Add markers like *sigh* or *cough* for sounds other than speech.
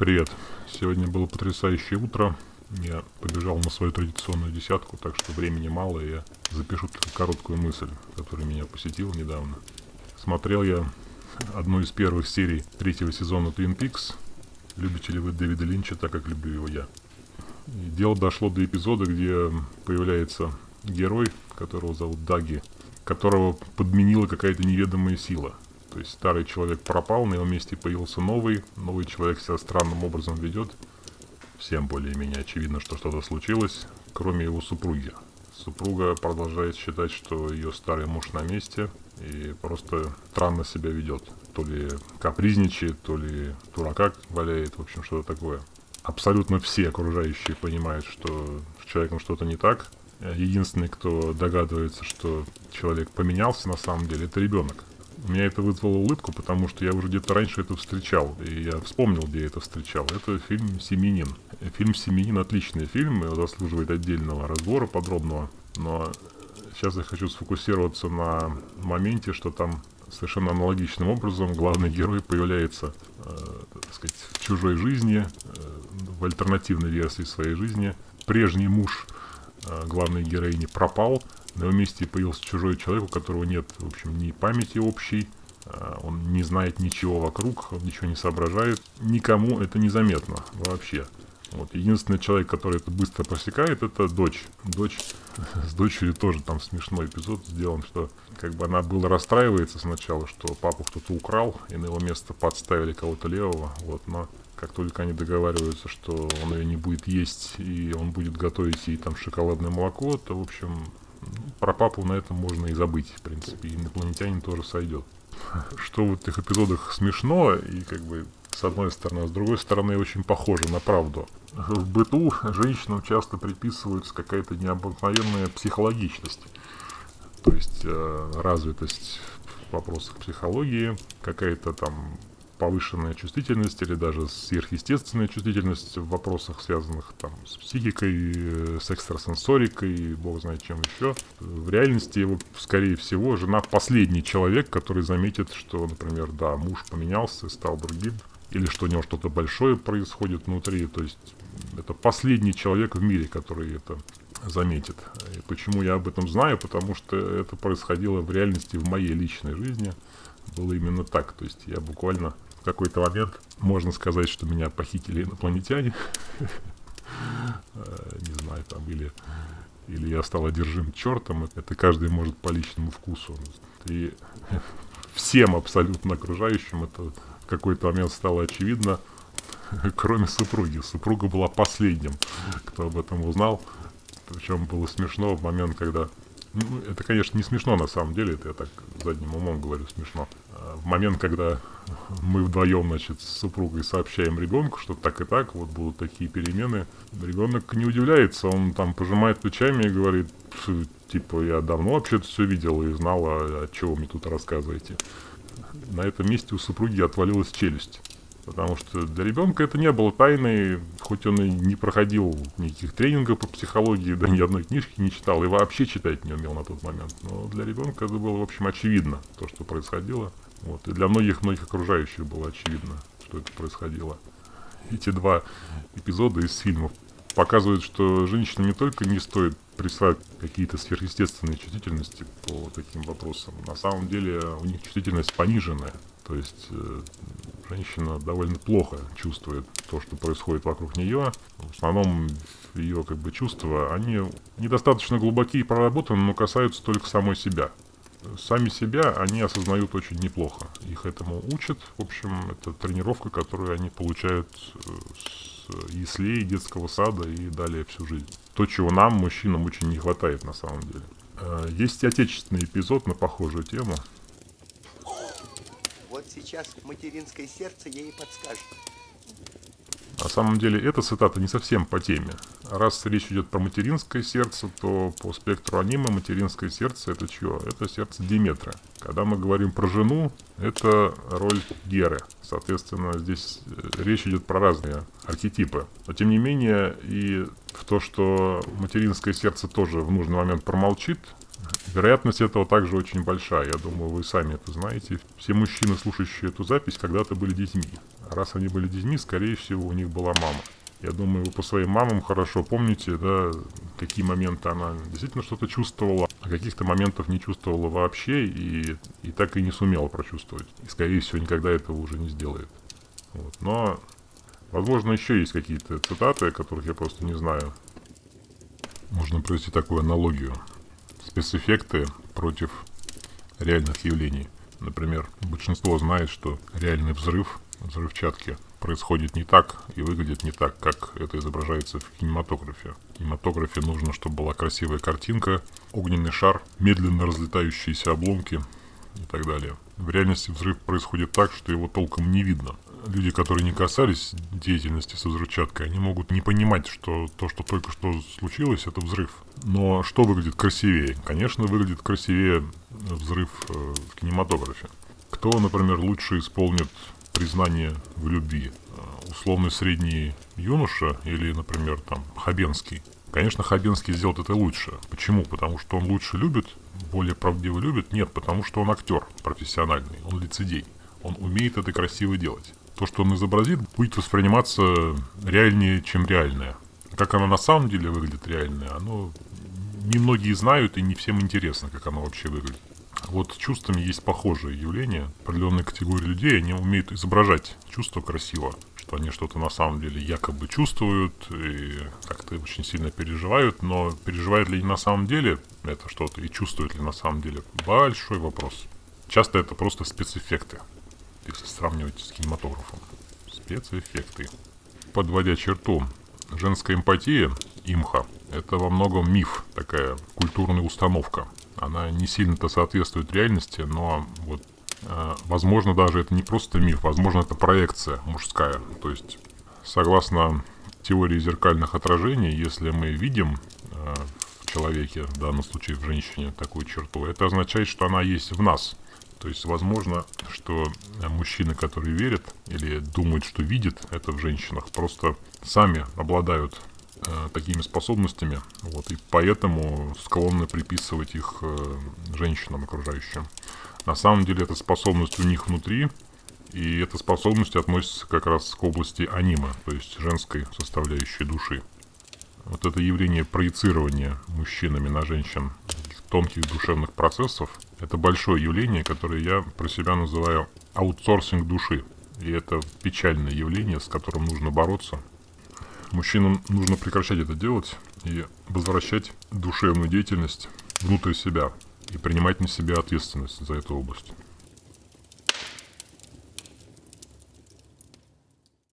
Привет. Сегодня было потрясающее утро. Я побежал на свою традиционную десятку, так что времени мало, и я запишу короткую мысль, которая меня посетила недавно. Смотрел я одну из первых серий третьего сезона Twin Peaks. Любите ли вы Дэвида Линча, так как люблю его я. И дело дошло до эпизода, где появляется герой, которого зовут Даги, которого подменила какая-то неведомая сила. То есть старый человек пропал, на его месте появился новый, новый человек себя странным образом ведет. Всем более-менее очевидно, что что-то случилось, кроме его супруги. Супруга продолжает считать, что ее старый муж на месте и просто странно себя ведет. То ли капризничает, то ли дурака валяет, в общем, что-то такое. Абсолютно все окружающие понимают, что с человеком что-то не так. Единственный, кто догадывается, что человек поменялся на самом деле, это ребенок. У меня это вызвало улыбку, потому что я уже где-то раньше это встречал, и я вспомнил, где я это встречал. Это фильм «Семенин». Фильм «Семенин» отличный фильм, заслуживает отдельного разбора подробного, но сейчас я хочу сфокусироваться на моменте, что там совершенно аналогичным образом главный герой появляется, э, так сказать, в чужой жизни, э, в альтернативной версии своей жизни. Прежний муж э, главной героини пропал, на его месте появился чужой человек, у которого нет, в общем, ни памяти общей, а, он не знает ничего вокруг, он ничего не соображает. Никому это незаметно вообще. Вот. Единственный человек, который это быстро просекает, это дочь. Дочь *laughs* с дочерью тоже там смешной эпизод сделан, что как бы она была расстраивается сначала, что папу кто-то украл, и на его место подставили кого-то левого. Вот, но как только они договариваются, что он ее не будет есть, и он будет готовить ей там шоколадное молоко, то, в общем, про папу на этом можно и забыть, в принципе, инопланетянин тоже сойдет. *laughs* Что в этих эпизодах смешно, и как бы с одной стороны, а с другой стороны очень похоже на правду. В быту женщинам часто приписывается какая-то необыкновенная психологичность. То есть э, развитость в вопросах психологии, какая-то там повышенная чувствительность или даже сверхъестественная чувствительность в вопросах, связанных там с психикой, э, с экстрасенсорикой, бог знает чем еще. В реальности его, скорее всего, жена последний человек, который заметит, что, например, да, муж поменялся, стал другим, или что у него что-то большое происходит внутри, то есть это последний человек в мире, который это заметит. И почему я об этом знаю? Потому что это происходило в реальности в моей личной жизни. Было именно так. То есть я буквально в какой-то момент можно сказать, что меня похитили инопланетяне. Э, не знаю, там, или, или я стал одержим чертом. Это каждый может по личному вкусу. И всем абсолютно окружающим это в какой-то момент стало очевидно, кроме супруги. Супруга была последним, кто об этом узнал. Причем было смешно в момент, когда... Ну, это, конечно, не смешно на самом деле, это я так задним умом говорю смешно. А в момент, когда мы вдвоем, значит, с супругой сообщаем ребенку, что так и так, вот будут такие перемены, ребенок не удивляется, он там пожимает плечами и говорит, типа, я давно вообще-то все видел и знал, а, а чего вы мне тут рассказываете. На этом месте у супруги отвалилась челюсть. Потому что для ребенка это не было тайной, хоть он и не проходил никаких тренингов по психологии, да ни одной книжки не читал и вообще читать не умел на тот момент. Но для ребенка это было, в общем, очевидно, то, что происходило. Вот. И для многих-многих окружающих было очевидно, что это происходило. Эти два эпизода из фильмов показывают, что женщинам не только не стоит присваивать какие-то сверхъестественные чувствительности по таким вопросам. На самом деле у них чувствительность пониженная. То есть э, женщина довольно плохо чувствует то, что происходит вокруг нее. В основном ее как бы чувства, они недостаточно глубокие и проработаны, но касаются только самой себя сами себя они осознают очень неплохо. Их этому учат. В общем, это тренировка, которую они получают э, с яслей, детского сада и далее всю жизнь. То, чего нам, мужчинам, очень не хватает на самом деле. Э, есть отечественный эпизод на похожую тему. Сейчас материнское сердце ей подскажет. На самом деле эта цитата не совсем по теме. Раз речь идет про материнское сердце, то по спектру аниме материнское сердце это чье? Это сердце Диметра. Когда мы говорим про жену, это роль Геры. Соответственно, здесь э, речь идет про разные архетипы. Но тем не менее, и в то, что материнское сердце тоже в нужный момент промолчит, Вероятность этого также очень большая, я думаю, вы сами это знаете. Все мужчины, слушающие эту запись, когда-то были детьми. А раз они были детьми, скорее всего, у них была мама. Я думаю, вы по своим мамам хорошо помните, да, какие моменты она действительно что-то чувствовала, а каких-то моментов не чувствовала вообще и, и так и не сумела прочувствовать. И, скорее всего, никогда этого уже не сделает. Вот. Но, возможно, еще есть какие-то цитаты, которых я просто не знаю. Можно провести такую аналогию. Спецэффекты против реальных явлений. Например, большинство знает, что реальный взрыв взрывчатки происходит не так и выглядит не так, как это изображается в кинематографе. В кинематографе нужно, чтобы была красивая картинка, огненный шар, медленно разлетающиеся обломки и так далее. В реальности взрыв происходит так, что его толком не видно. Люди, которые не касались деятельности со взрывчаткой, они могут не понимать, что то, что только что случилось, это взрыв. Но что выглядит красивее? Конечно, выглядит красивее взрыв э, в кинематографе. Кто, например, лучше исполнит признание в любви. Э, условный средний юноша или, например, там, Хабенский. Конечно, Хабенский сделает это лучше. Почему? Потому что он лучше любит, более правдиво любит? Нет, потому что он актер профессиональный, он лицедей. Он умеет это красиво делать. То, что он изобразит, будет восприниматься реальнее, чем реальное. Как оно на самом деле выглядит реальное, оно немногие знают и не всем интересно, как оно вообще выглядит. Вот с чувствами есть похожие явления. Определенные категории людей, они умеют изображать чувства красиво, что они что-то на самом деле якобы чувствуют и как-то очень сильно переживают, но переживают ли они на самом деле это что-то и чувствуют ли на самом деле, большой вопрос. Часто это просто спецэффекты, если сравнивать с кинематографом. Спецэффекты. Подводя черту, женская эмпатия, имха, это во многом миф, такая культурная установка – она не сильно-то соответствует реальности, но вот э, возможно даже это не просто миф, возможно это проекция мужская. То есть согласно теории зеркальных отражений, если мы видим э, в человеке, в данном случае в женщине, такую черту, это означает, что она есть в нас. То есть возможно, что мужчины, которые верят или думают, что видят это в женщинах, просто сами обладают э, такими способностями, вот, и поэтому склонны приписывать их э, женщинам окружающим. На самом деле эта способность у них внутри, и эта способность относится как раз к области анима, то есть женской составляющей души. Вот это явление проецирования мужчинами на женщин тонких душевных процессов, это большое явление, которое я про себя называю аутсорсинг души. И это печальное явление, с которым нужно бороться. Мужчинам нужно прекращать это делать и возвращать душевную деятельность внутрь себя и принимать на себя ответственность за эту область.